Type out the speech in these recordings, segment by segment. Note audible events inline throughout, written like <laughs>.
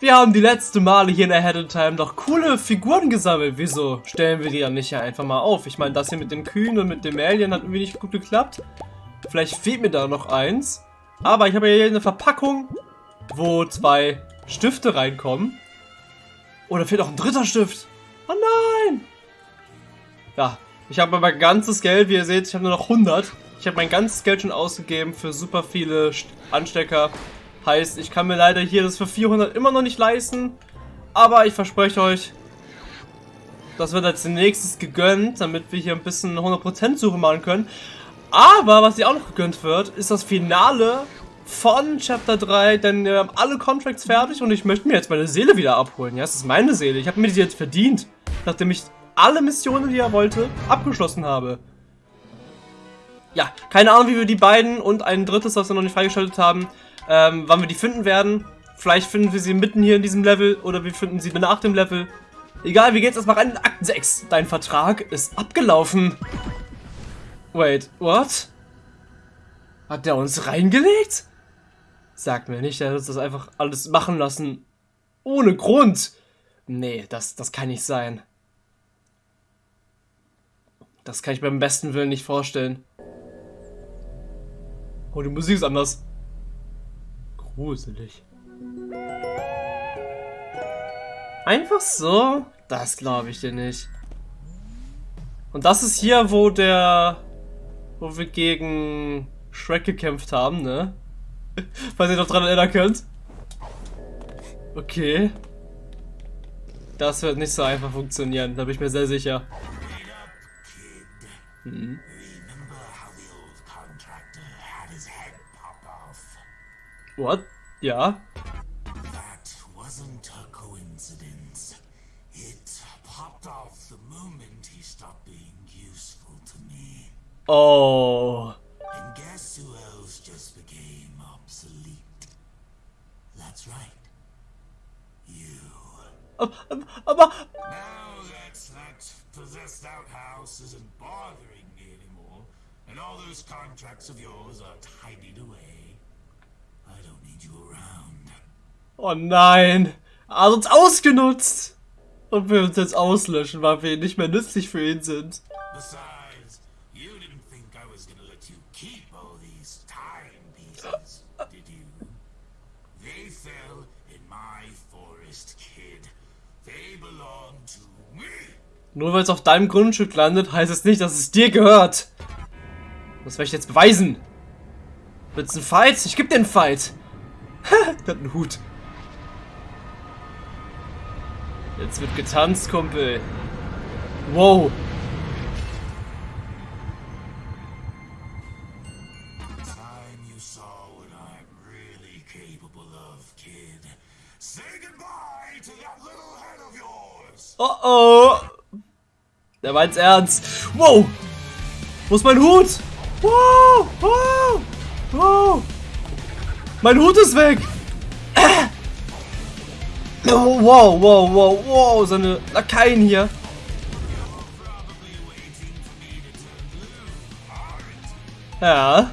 Wir haben die letzten Male hier in Ahead in Time doch coole Figuren gesammelt. Wieso stellen wir die dann nicht einfach mal auf? Ich meine, das hier mit den Kühen und mit dem Alien hat irgendwie nicht gut geklappt. Vielleicht fehlt mir da noch eins. Aber ich habe hier eine Verpackung, wo zwei Stifte reinkommen. Oder fehlt auch ein dritter Stift. Oh nein! Ja, ich habe mein ganzes Geld, wie ihr seht, ich habe nur noch 100. Ich habe mein ganzes Geld schon ausgegeben für super viele Anstecker. Heißt, ich kann mir leider hier das für 400 immer noch nicht leisten. Aber ich verspreche euch, das wird als nächstes gegönnt, damit wir hier ein bisschen 100% Suche machen können. Aber was hier auch noch gegönnt wird, ist das Finale von Chapter 3, denn wir haben alle Contracts fertig und ich möchte mir jetzt meine Seele wieder abholen. Ja, es ist meine Seele. Ich habe mir die jetzt verdient, nachdem ich alle Missionen, die er wollte, abgeschlossen habe. Ja, keine Ahnung, wie wir die beiden und ein drittes, was wir noch nicht freigeschaltet haben, ähm, wann wir die finden werden. Vielleicht finden wir sie mitten hier in diesem Level oder wir finden sie nach dem Level. Egal, wir gehen jetzt erstmal rein in Akt 6. Dein Vertrag ist abgelaufen. Wait, what? Hat der uns reingelegt? Sag mir nicht, der hat uns das einfach alles machen lassen. Ohne Grund. Nee, das, das kann nicht sein. Das kann ich beim besten Willen nicht vorstellen. Oh, die Musik ist anders gruselig. Einfach so? Das glaube ich dir nicht. Und das ist hier, wo der... Wo wir gegen Shrek gekämpft haben, ne? <laughs> Falls ihr noch dran erinnern könnt. Okay. Das wird nicht so einfach funktionieren, da bin ich mir sehr sicher. Hm. What? Yeah? That wasn't a coincidence. It popped off the moment he stopped being useful to me. Oh. And guess who else just became obsolete? That's right. You. Aber, aber. Now that that possessed outhouse isn't bothering me anymore, and all those contracts of yours are tidied away. Oh nein. Er hat uns ausgenutzt. Und wir uns jetzt auslöschen, weil wir nicht mehr nützlich für ihn sind. Nur weil es auf deinem Grundstück landet, heißt es nicht, dass es dir gehört. Das werde ich jetzt beweisen. Willst du einen Fight? Ich geb dir einen Fight. Der hat einen Hut. Jetzt wird getanzt, Kumpel. Wow. Oh oh. Der meint's ernst. Wow. Wo ist mein Hut? Wow. Wow. Wow. Mein Hut ist weg. Oh, wow, wow, wow, wow, seine Lakaien hier. Ja.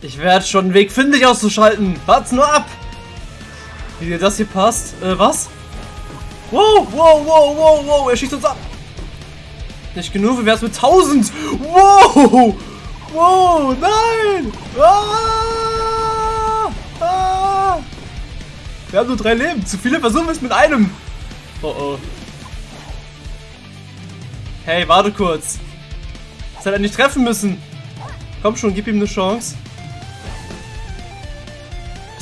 Ich werde schon einen Weg finden, dich auszuschalten. Wart's nur ab. Wie dir das hier passt. Äh, was? Wow, wow, wow, wow, wow. Er schießt uns ab. Nicht genug, wie wär's mit 1000? Wow! Wow, nein! Ah! Ah! Wir haben nur drei Leben. Zu viele versuchen es mit einem. Oh oh. Hey, warte kurz. Das hätte er nicht treffen müssen. Komm schon, gib ihm eine Chance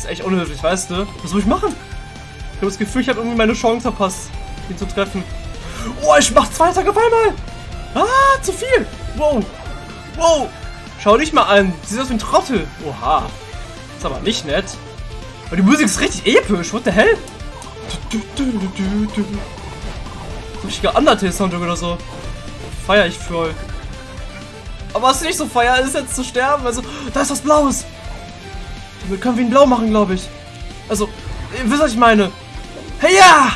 echt unhöflich, weißt du? Was soll ich machen? Ich habe das Gefühl, ich habe irgendwie meine Chance verpasst, ihn zu treffen. Oh, ich mach zwei Tage auf einmal! Ah, zu viel! Wow! Wow! Schau dich mal an! Sieht aus wie ein Trottel! Oha! Ist aber nicht nett. Aber die Musik ist richtig episch! What the hell? Richtiger Undertale-Soundtrack oder so. Feier ich voll. Aber was nicht so feier ist jetzt zu sterben. Also, da ist was Blaues. Damit können wir ihn blau machen, glaube ich. Also, ihr wisst, was ich meine. Hey, ja!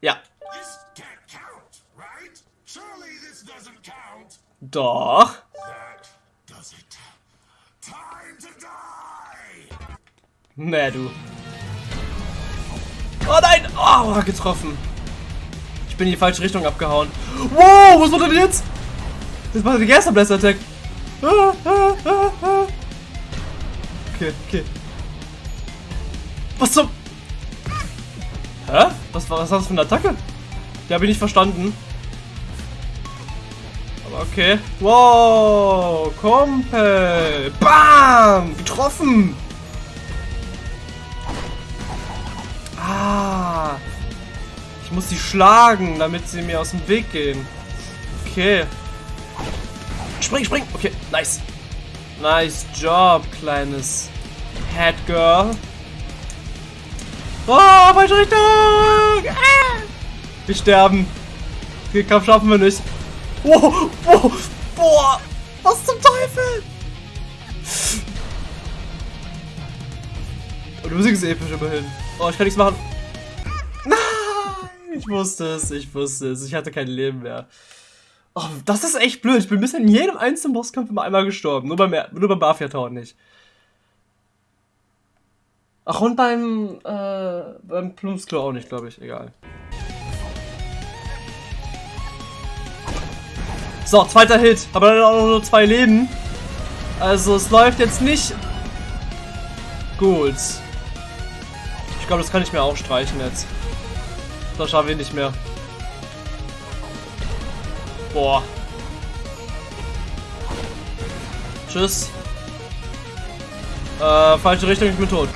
Ja. Count, right? Doch. Nee, du. Oh nein! Oh, getroffen. Bin in die falsche Richtung abgehauen. Wow, was war denn jetzt? Das war der Gerster Blast Attack. Okay, okay. Was zum... Hä? Was war was das für eine Attacke? Die habe ich nicht verstanden. Aber okay. Wow, Kumpel. Bam! Getroffen! Ich muss sie schlagen, damit sie mir aus dem Weg gehen. Okay. Spring, spring. Okay, nice. Nice Job, kleines Head Girl. Oh, falsche Richtung! Ah! Wir sterben. Den Kampf schaffen wir nicht. Wow, wow, boah, was zum Teufel? Und die Musik episch immerhin. Oh, ich kann nichts machen. Ich wusste es, ich wusste es. Ich hatte kein Leben mehr. Oh, das ist echt blöd. Ich bin bisher in jedem einzelnen Bosskampf immer einmal gestorben. Nur beim, nur beim Mafia Town nicht. Ach, und beim, äh, beim Plumpsklo auch nicht, glaube ich. Egal. So, zweiter Hit. Aber dann auch nur zwei Leben. Also, es läuft jetzt nicht gut. Ich glaube, das kann ich mir auch streichen jetzt. Das schaffe ich nicht mehr. Boah. Tschüss. Äh, falsche Richtung, ich bin tot.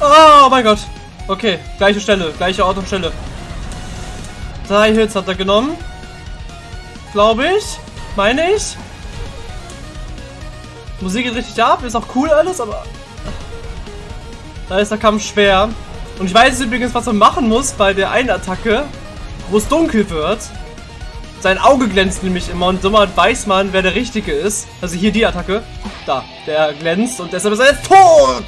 Oh mein Gott. Okay, gleiche Stelle, gleiche Ort und Stelle. Drei Hits hat er genommen. Glaube ich. Meine ich. Musik geht richtig ab, ist auch cool alles, aber... Da ist der Kampf schwer. Und ich weiß übrigens, was man machen muss bei der einen Attacke, wo es dunkel wird. Sein Auge glänzt nämlich immer und somit weiß man, wer der Richtige ist. Also hier die Attacke. Da, der glänzt und deshalb ist er jetzt tot!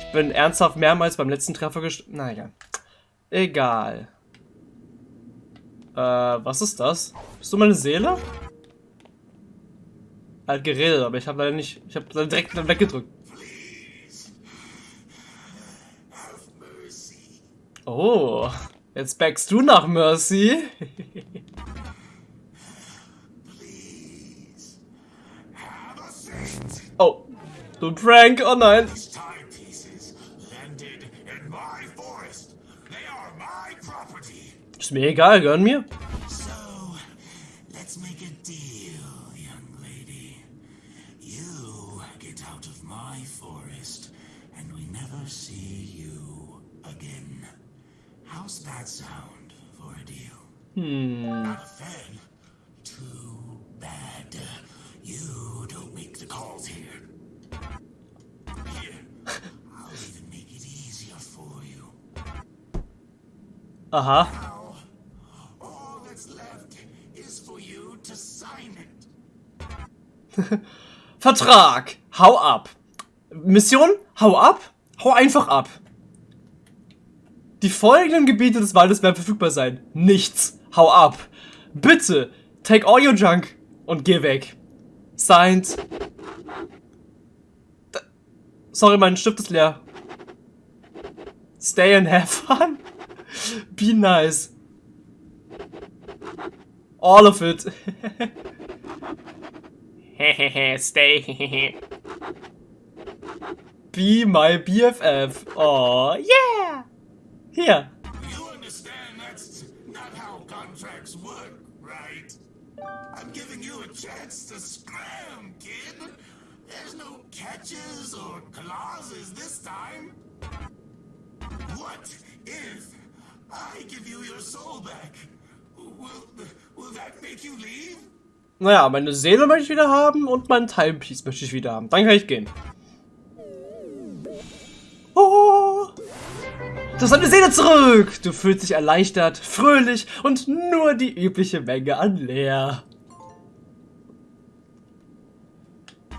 Ich bin ernsthaft mehrmals beim letzten Treffer gestorben. Naja. Egal. Äh, was ist das? Bist du meine Seele? Halt geredet, aber ich habe leider nicht. Ich habe direkt weggedrückt. Oh, jetzt backst du nach Mercy. oh, du Prank, oh nein. Ist mir egal, gehören mir. Vertrag. Hau ab. Mission? Hau ab? Hau einfach ab. Die folgenden Gebiete des Waldes werden verfügbar sein. Nichts. Hau ab. Bitte. Take all your junk und geh weg. Signed. D Sorry, mein Stift ist leer. Stay and have fun. <laughs> Be nice. All of it. <laughs> Stay. <laughs> Be my BFF. Oh, yeah. Hier. You understand that's not how contracts work, right? I'm giving you a chance to scram, kid. There's no catches or clauses this time. What if I give you your soul back? Will, will that make you leave? Naja, meine Seele möchte ich wieder haben und mein Timepiece möchte ich wieder haben. Dann kann ich gehen. Oh. Du hast deine Seele zurück! Du fühlst dich erleichtert, fröhlich und nur die übliche Menge an leer.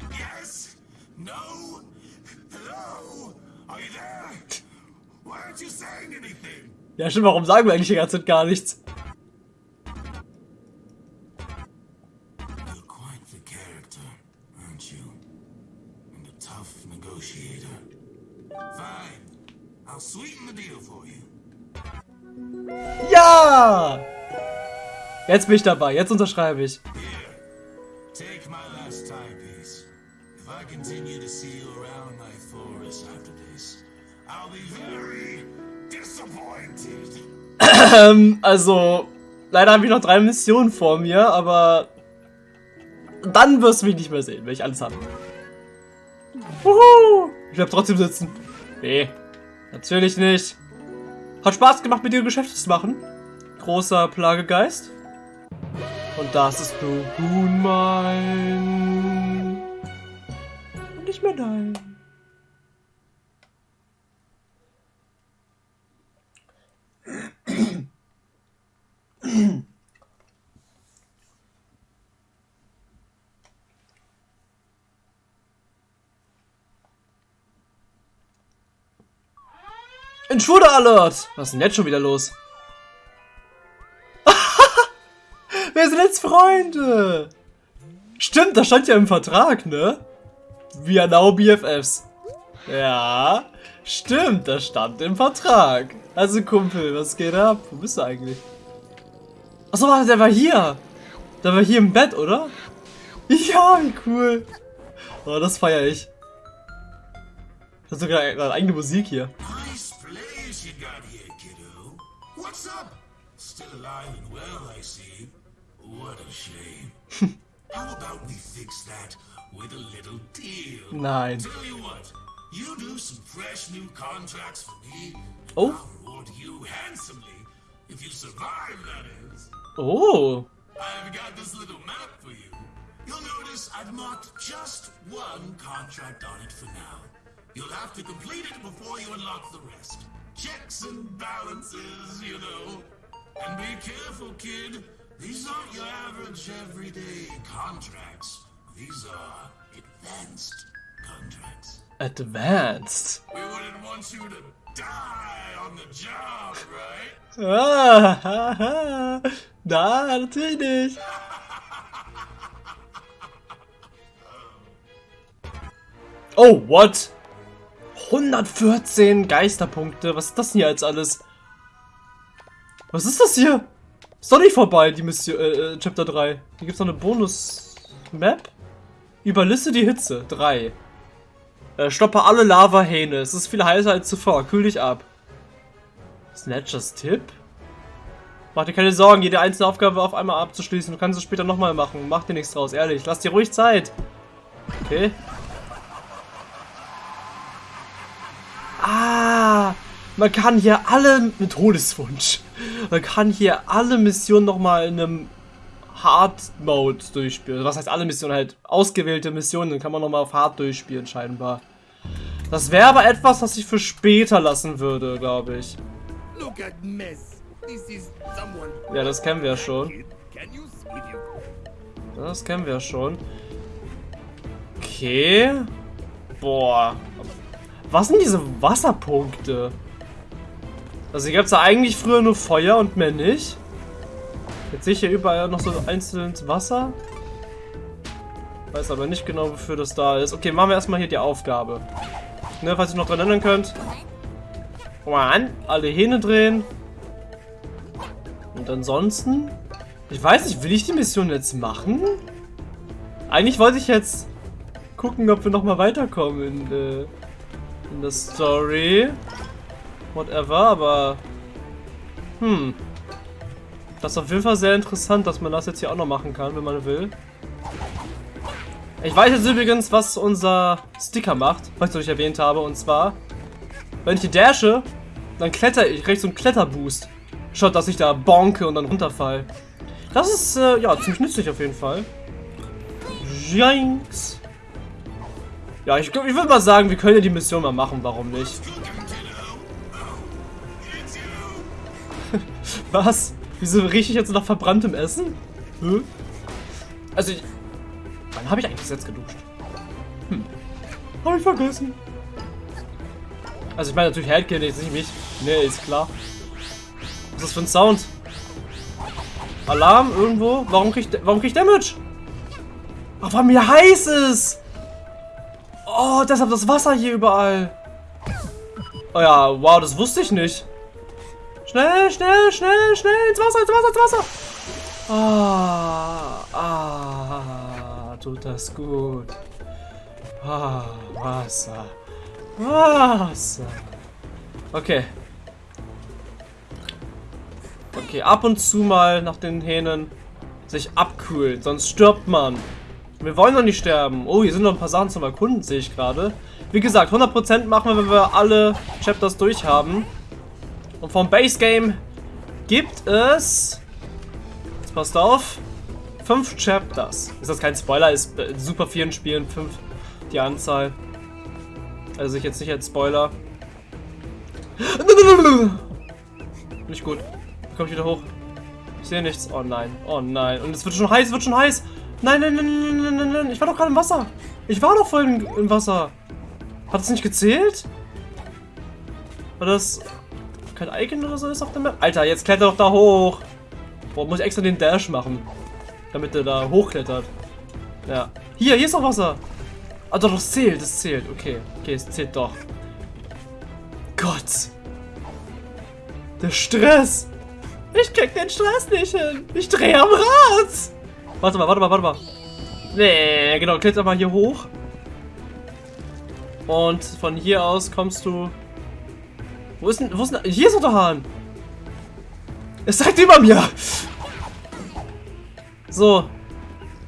Yes? No? Hello? aren't you saying anything? Ja, stimmt, warum sagen wir eigentlich die ganze Zeit gar nichts? Ja! Jetzt bin ich dabei, jetzt unterschreibe ich. Ähm, also, leider habe ich noch drei Missionen vor mir, aber dann wirst du mich nicht mehr sehen, wenn ich alles habe. Wuhu! Ich bleib trotzdem sitzen. Nee, natürlich nicht. Hat Spaß gemacht, mit dir Geschäfte zu machen. Großer Plagegeist. Und das ist nun mein. Und nicht mehr dein. Intruder Alert! Was ist denn jetzt schon wieder los? Wir sind jetzt Freunde! Stimmt, das stand ja im Vertrag, ne? We are now BFFs. Ja, stimmt, das stand im Vertrag. Also Kumpel, was geht ab? Wo bist du eigentlich? Achso, warte, der war hier. Der war hier im Bett, oder? Ja, wie cool. Oh, das feiere ich. Hast du gerade gerade eigene Musik hier? Nice place you got here, kiddo. What's up? Still alive How about we fix that with a little deal? Nein. Tell you what, you do some fresh new contracts for me. Oh. I'll reward you handsomely if you survive, that is. Oh. I've got this little map for you. You'll notice I've marked just one contract on it for now. You'll have to complete it before you unlock the rest. Checks and balances, you know. And be careful, kid. These aren't average everyday contracts. These are advanced contracts. Advanced. We wouldn't want you to die on the job, right? <laughs> Ah. Na, natürlich. Oh, what? 114 Geisterpunkte. Was ist das denn hier jetzt alles? Was ist das hier? Ist doch nicht vorbei, die Mission, äh, äh, Chapter 3. Hier gibt es noch eine Bonus-Map. Überliste die Hitze. 3. Äh, stoppe alle Lava-Hähne. Es ist viel heißer als zuvor. Kühl dich ab. Snatchers Tipp? Mach dir keine Sorgen, jede einzelne Aufgabe auf einmal abzuschließen. Du kannst es später nochmal machen. Mach dir nichts draus, ehrlich. Lass dir ruhig Zeit. Okay. Ah, man kann hier alle mit Todeswunsch. Man kann hier alle Missionen nochmal in einem Hard Mode durchspielen. Was heißt alle Missionen halt? Ausgewählte Missionen, dann kann man nochmal auf Hard durchspielen, scheinbar. Das wäre aber etwas, was ich für später lassen würde, glaube ich. Ja, das kennen wir schon. Das kennen wir schon. Okay. Boah. Was sind diese Wasserpunkte? Also hier gab es ja eigentlich früher nur Feuer und mehr nicht. Jetzt sehe ich hier überall noch so einzelnes Wasser. Weiß aber nicht genau, wofür das da ist. Okay, machen wir erstmal hier die Aufgabe. Ne, falls ihr noch dran erinnern könnt. One, alle Hähne drehen. Und ansonsten... Ich weiß nicht, will ich die Mission jetzt machen? Eigentlich wollte ich jetzt gucken, ob wir nochmal weiterkommen in, äh, in der Story. Whatever, aber... Hm. Das ist auf jeden Fall sehr interessant, dass man das jetzt hier auch noch machen kann, wenn man will. Ich weiß jetzt übrigens, was unser Sticker macht, was ich euch erwähnt habe, und zwar, wenn ich die dashe, dann kletter ich, ich so Kletterboost. Schaut, dass ich da bonke und dann runterfall. Das ist, äh, ja, ziemlich nützlich auf jeden Fall. Jinx. Ja, ich, ich würde mal sagen, wir können ja die Mission mal machen, warum nicht? Was? Wieso rieche ich jetzt nach verbranntem Essen? Hä? Also, ich, wann habe ich eigentlich jetzt geduscht? Hm. Habe ich vergessen. Also ich meine natürlich Headkill, jetzt nicht mich. Nee, ist klar. Was ist das für ein Sound? Alarm irgendwo? Warum kriegt warum kriegt Damage? Ach, weil mir heiß ist! Oh, deshalb das Wasser hier überall. Oh ja, wow, das wusste ich nicht. Schnell, schnell, schnell, schnell, ins Wasser, ins Wasser, ins Wasser. Ah, ah, tut das gut. Ah, Wasser. Wasser. Okay. Okay, ab und zu mal nach den Hähnen sich abkühlen, sonst stirbt man. Wir wollen doch nicht sterben. Oh, hier sind noch ein paar Sachen zum Erkunden, sehe ich gerade. Wie gesagt, 100% machen wir, wenn wir alle Chapters durch haben. Und vom Base Game gibt es... Jetzt passt auf. 5 Chapters. Ist das kein Spoiler? Ist in super vielen Spielen 5 die Anzahl. Also ich jetzt nicht als Spoiler. <laughs> Nicht gut. Komm ich wieder hoch. Ich sehe nichts. Oh nein. Oh nein. Und es wird schon heiß, es wird schon heiß. Nein, nein, nein, nein, nein, nein, nein. Ich war doch gerade im Wasser. Ich war doch vorhin im Wasser. Hat das nicht gezählt? War das kein Icon oder so ist auf der Map? Alter, jetzt kletter doch da hoch. Boah, muss ich extra den Dash machen. Damit er da hochklettert. Ja. Hier, hier ist noch Wasser. Ah, doch, das zählt, das zählt. Okay, okay, es zählt doch. Gott. Der Stress. Ich krieg den Stress nicht hin. Ich drehe am Rad. Warte mal, warte mal, warte mal. Nee, genau, kletter mal hier hoch. Und von hier aus kommst du... Wo ist denn... Wo ist denn... Hier ist doch der Hahn. Es zeigt über mir. So.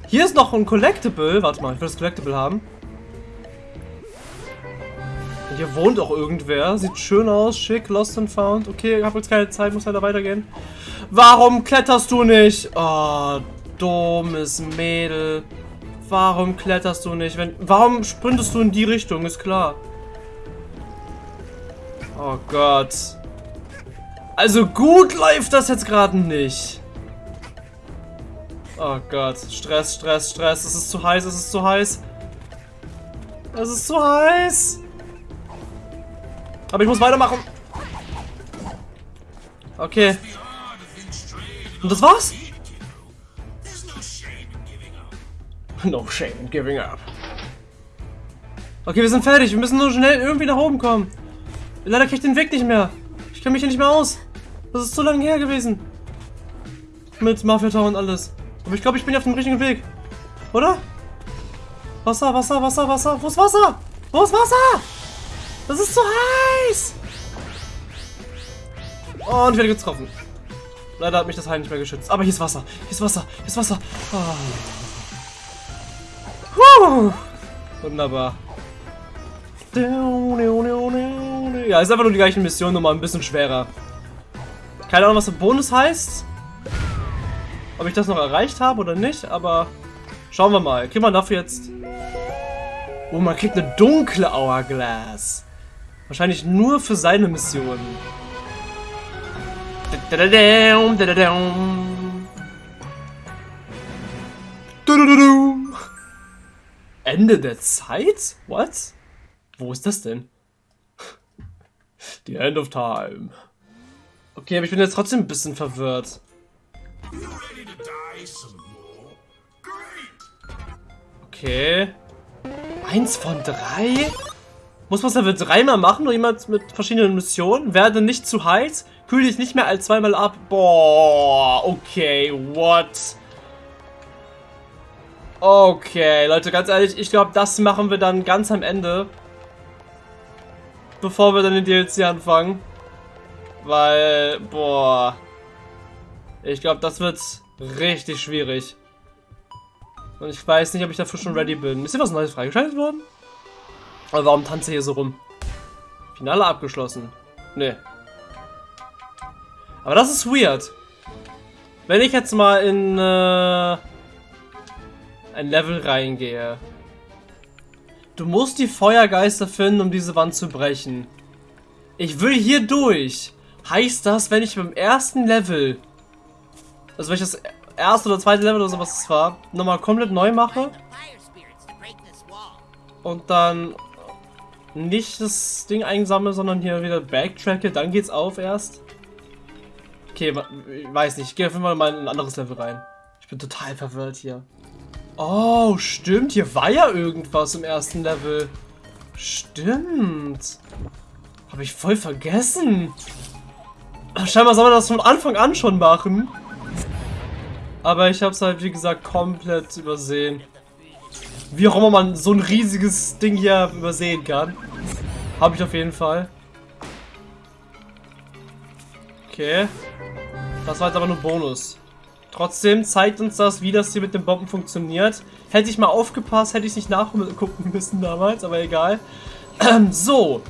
Hier ist noch ein Collectible. Warte mal, ich will das Collectible haben. Hier wohnt auch irgendwer. Sieht schön aus, schick, lost and found. Okay, ich habe jetzt keine Zeit, muss leider weitergehen. Warum kletterst du nicht? Oh, dummes Mädel. Warum kletterst du nicht? Wenn, warum sprintest du in die Richtung? Ist klar. Oh Gott. Also gut läuft das jetzt gerade nicht. Oh Gott. Stress, Stress, Stress. Es ist zu heiß, es ist zu heiß. Es ist zu heiß. Aber ich muss weitermachen. Okay. Und das war's? No shame in giving up. Okay, wir sind fertig. Wir müssen nur schnell irgendwie nach oben kommen. Leider kriege ich den Weg nicht mehr. Ich kenne mich hier nicht mehr aus. Das ist zu lange her gewesen. Mit Mafia Tower und alles. Aber ich glaube, ich bin auf dem richtigen Weg. Oder? Wasser, Wasser, Wasser, Wasser. Wo ist Wasser? Wo ist Wasser? Das ist zu heiß. Und ich werde getroffen. Leider hat mich das Heil nicht mehr geschützt. Aber hier ist Wasser. Hier ist Wasser. Hier ist Wasser. Oh. Puh. Wunderbar. Ja, ist einfach nur die gleiche Mission, nur mal ein bisschen schwerer. Keine Ahnung, was der Bonus heißt. Ob ich das noch erreicht habe oder nicht, aber schauen wir mal. Kriegt man dafür jetzt... Oh, man kriegt eine dunkle Hourglass. Wahrscheinlich nur für seine Mission. Ende der Zeit? What? Wo ist das denn? The end of time. Okay, aber ich bin jetzt trotzdem ein bisschen verwirrt. Okay. Eins von drei? Muss man es Level dreimal machen, nur jemand mit verschiedenen Missionen? Werde nicht zu heiß, kühl dich nicht mehr als zweimal ab. Boah, okay, what? Okay, Leute, ganz ehrlich, ich glaube, das machen wir dann ganz am Ende. Bevor wir dann den DLC anfangen. Weil, boah. Ich glaube, das wird richtig schwierig. Und ich weiß nicht, ob ich dafür schon ready bin. Ist hier was Neues freigeschaltet worden? Aber warum tanze ich hier so rum? Finale abgeschlossen. Nee. Aber das ist weird. Wenn ich jetzt mal in... Äh ein Level reingehe. Du musst die Feuergeister finden, um diese Wand zu brechen. Ich will hier durch. Heißt das, wenn ich beim ersten Level, also wenn ich das erste oder zweite Level oder sowas war, nochmal komplett neu mache und dann nicht das Ding einsammle, sondern hier wieder backtracke, dann geht's auf erst. Okay, ich weiß nicht. Ich gehe auf jeden Fall mal in ein anderes Level rein. Ich bin total verwirrt hier. Oh, stimmt. Hier war ja irgendwas im ersten Level. Stimmt. Habe ich voll vergessen. Scheinbar soll man das von Anfang an schon machen. Aber ich habe es halt, wie gesagt, komplett übersehen. Wie auch immer man so ein riesiges Ding hier übersehen kann. Habe ich auf jeden Fall. Okay. Das war jetzt aber nur Bonus. Trotzdem zeigt uns das, wie das hier mit den Bomben funktioniert. Hätte ich mal aufgepasst, hätte ich nicht nachgucken müssen damals, aber egal. <clears throat> so.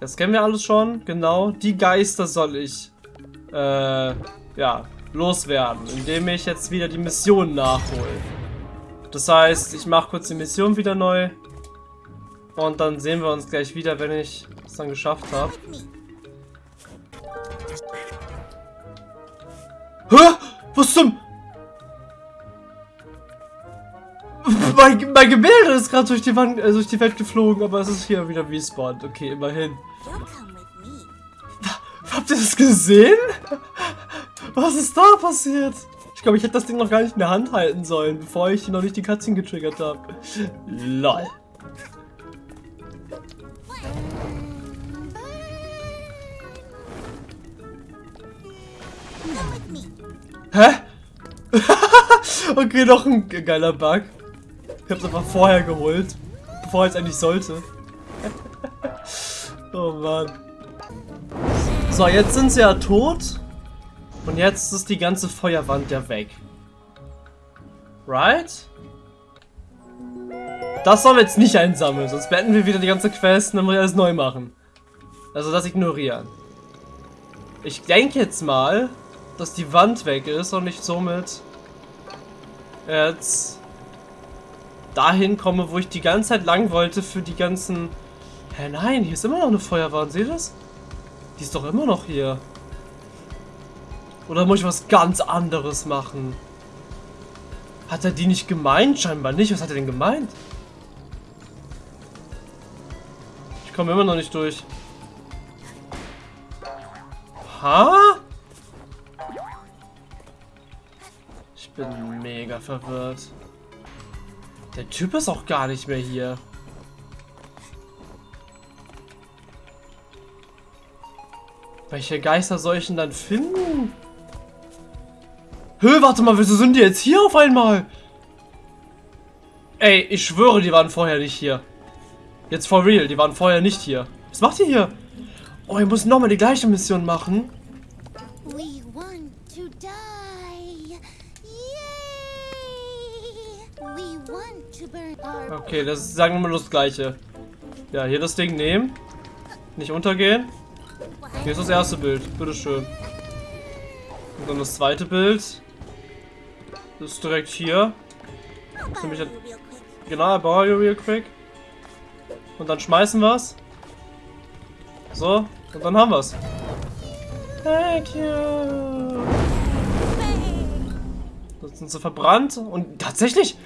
Das kennen wir alles schon, genau. Die Geister soll ich, äh, ja, loswerden, indem ich jetzt wieder die Mission nachhole. Das heißt, ich mache kurz die Mission wieder neu. Und dann sehen wir uns gleich wieder, wenn ich es dann geschafft habe. Hä? Was zum... Mein, mein Gemälde ist gerade durch die Wand, äh, durch die Welt geflogen, aber es ist hier wieder respawned. Okay, immerhin. Habt ihr das gesehen? Was ist da passiert? Ich glaube, ich hätte das Ding noch gar nicht in der Hand halten sollen, bevor ich noch nicht die Cutscene getriggert habe. LOL. Hä? <laughs> okay, noch ein geiler Bug. Ich hab's einfach vorher geholt. Bevor es eigentlich sollte. <laughs> oh Mann. So, jetzt sind sie ja tot. Und jetzt ist die ganze Feuerwand ja weg. Right? Das sollen wir jetzt nicht einsammeln, sonst beenden wir wieder die ganze Quest und dann muss ich alles neu machen. Also das ignorieren. Ich denke jetzt mal, dass die Wand weg ist und ich somit jetzt dahin komme, wo ich die ganze Zeit lang wollte für die ganzen... Hä, nein, hier ist immer noch eine Feuerwand, seht ihr das? Die ist doch immer noch hier. Oder muss ich was ganz anderes machen? Hat er die nicht gemeint? Scheinbar nicht. Was hat er denn gemeint? Ich komme immer noch nicht durch. Ha? Bin mega verwirrt. Der Typ ist auch gar nicht mehr hier. Welche Geister soll ich denn dann finden? Hö, warte mal, wieso sind die jetzt hier auf einmal? Ey, ich schwöre, die waren vorher nicht hier. Jetzt for real, die waren vorher nicht hier. Was macht ihr hier? Oh, ihr müsst nochmal die gleiche Mission machen. Okay, das ist, sagen wir mal das gleiche. Ja, hier das Ding nehmen. Nicht untergehen. Hier ist das erste Bild. Bitteschön. Und dann das zweite Bild. Das ist direkt hier. Nämlich genau, I borrow you real quick. Und dann schmeißen wir es. So, und dann haben wir es. Thank you. Sind sie verbrannt. Und tatsächlich,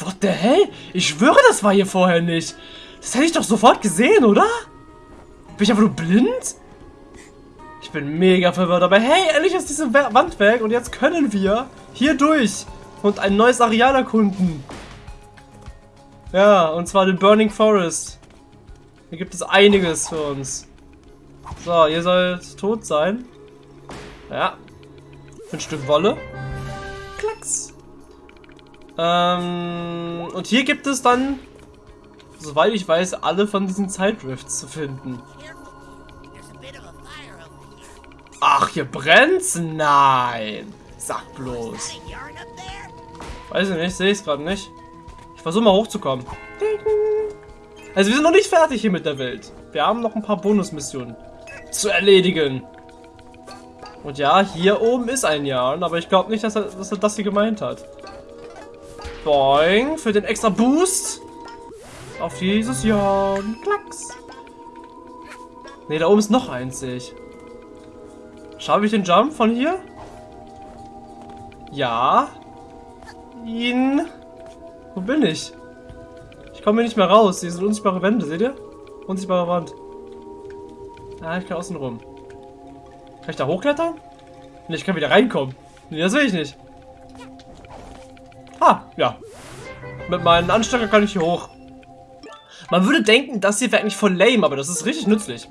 what the hell? Ich schwöre, das war hier vorher nicht. Das hätte ich doch sofort gesehen, oder? Bin ich einfach nur blind? Ich bin mega verwirrt, aber hey, endlich ist diese Wand weg und jetzt können wir hier durch und ein neues Areal erkunden. Ja, und zwar den Burning Forest. Hier gibt es einiges für uns. So, ihr sollt tot sein. Ja. Für ein Stück Wolle. Klacks. Ähm, und hier gibt es dann, soweit ich weiß, alle von diesen Zeitdrifts zu finden. Ach, hier brennt's? Nein. Sag bloß. Weiß ich nicht, sehe ich es gerade nicht. Ich versuche mal hochzukommen. Also wir sind noch nicht fertig hier mit der Welt. Wir haben noch ein paar Bonusmissionen zu erledigen. Und ja, hier oben ist ein Jahr, aber ich glaube nicht, dass er, dass er das hier gemeint hat. Boing, für den extra Boost. Auf dieses Jahr. Klacks. Ne, da oben ist noch eins, sehe ich. Schaffe ich den Jump von hier? Ja. Ihn. Wo bin ich? Ich komme hier nicht mehr raus. Hier sind unsichtbare Wände, seht ihr? Unsichtbare Wand. Ah, ich kann außen rum. Kann ich da hochklettern? Nee, ich kann wieder reinkommen. Nee, das will ich nicht. Ah, ja. Mit meinen Anstecker kann ich hier hoch. Man würde denken, das hier wäre eigentlich voll lame, aber das ist richtig nützlich.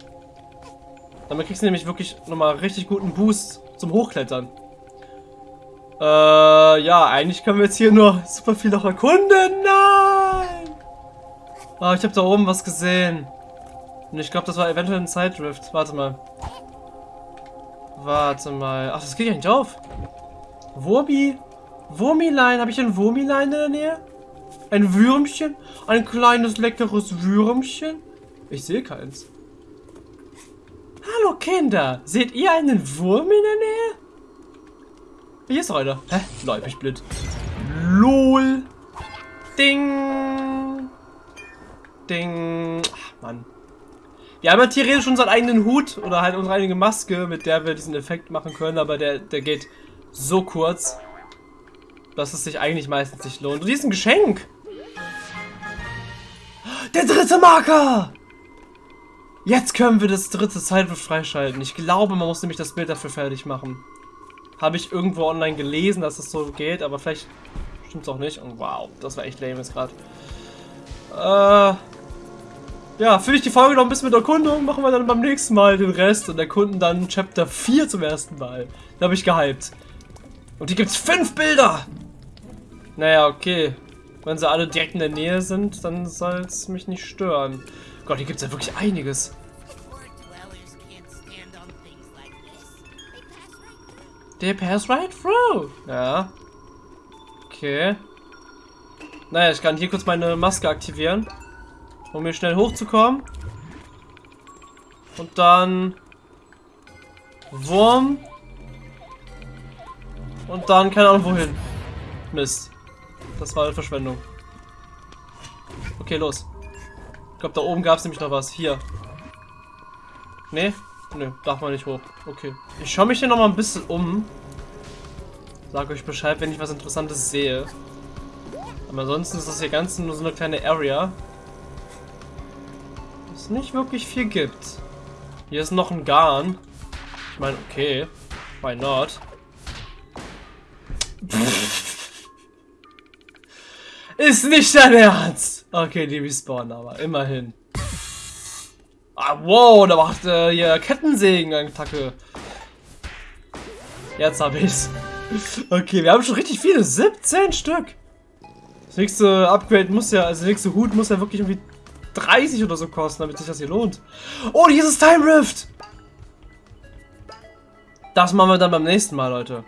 Damit kriegst du nämlich wirklich nochmal richtig guten Boost zum Hochklettern. Äh, ja, eigentlich können wir jetzt hier nur super viel noch erkunden. Nein! Ah, ich habe da oben was gesehen. Und ich glaube, das war eventuell ein Zeitdrift. Warte mal. Warte mal. Ach, das geht ja nicht auf. Wurmi? Wurmilein? Habe ich ein Wurmilein in der Nähe? Ein Würmchen? Ein kleines, leckeres Würmchen? Ich sehe keins. Hallo Kinder, seht ihr einen Wurm in der Nähe? Hier ist einer. Hä? Lol, ich blöd. LOL. Ding. Ding. Ach, Mann. Wir haben ja theoretisch unseren eigenen Hut oder halt unsere eigene Maske, mit der wir diesen Effekt machen können, aber der, der geht so kurz, dass es sich eigentlich meistens nicht lohnt. Und hier ist ein Geschenk. Der dritte Marker! Jetzt können wir das dritte Zeitwurf freischalten. Ich glaube, man muss nämlich das Bild dafür fertig machen. Habe ich irgendwo online gelesen, dass es so geht, aber vielleicht stimmt es auch nicht. Und wow, das war echt lame jetzt gerade. Äh, ja, fülle ich die Folge noch ein bisschen mit Erkundung, machen wir dann beim nächsten Mal den Rest und erkunden dann Chapter 4 zum ersten Mal. Da habe ich gehypt. Und hier gibt es fünf Bilder! Naja, okay. Wenn sie alle direkt in der Nähe sind, dann soll es mich nicht stören. Gott, hier gibt es ja wirklich einiges. They pass right through. Ja. Okay. Naja, ich kann hier kurz meine Maske aktivieren. Um hier schnell hochzukommen. Und dann... Wurm. Und dann keine Ahnung wohin. Mist. Das war eine Verschwendung. Okay, los. Ich glaube, da oben gab es nämlich noch was. Hier. Nee? Nee, darf man nicht hoch. Okay. Ich schaue mich hier noch mal ein bisschen um. Sag euch Bescheid, wenn ich was Interessantes sehe. Aber ansonsten ist das hier ganz nur so eine kleine Area. Es nicht wirklich viel gibt. Hier ist noch ein Garn. Ich meine, okay. Why not? <laughs> Ist nicht dein Ernst! Okay, die respawnen aber, immerhin. Ah, wow, da macht äh, hier Kettensägen-Attacke. Jetzt hab ich's. <laughs> Okay, wir haben schon richtig viele. 17 Stück. Das nächste Upgrade muss ja, also der nächste Hut muss ja wirklich irgendwie 30 oder so kosten, damit sich das hier lohnt. Oh, hier ist das Time Rift. Das machen wir dann beim nächsten Mal, Leute.